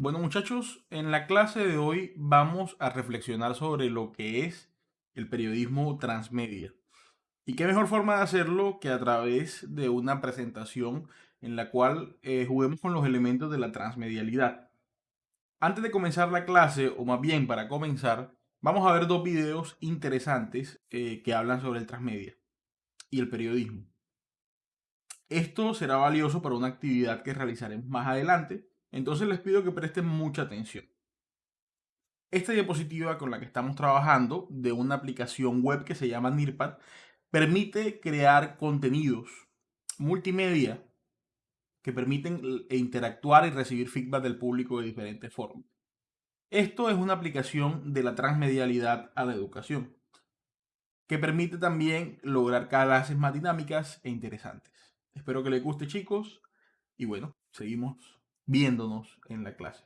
Bueno muchachos, en la clase de hoy vamos a reflexionar sobre lo que es el periodismo transmedia. Y qué mejor forma de hacerlo que a través de una presentación en la cual eh, juguemos con los elementos de la transmedialidad. Antes de comenzar la clase, o más bien para comenzar, vamos a ver dos videos interesantes eh, que hablan sobre el transmedia y el periodismo. Esto será valioso para una actividad que realizaremos más adelante, entonces les pido que presten mucha atención. Esta diapositiva con la que estamos trabajando de una aplicación web que se llama NIRPAD permite crear contenidos multimedia que permiten interactuar y recibir feedback del público de diferentes formas. Esto es una aplicación de la transmedialidad a la educación, que permite también lograr clases más dinámicas e interesantes. Espero que les guste chicos y bueno, seguimos viéndonos en la clase.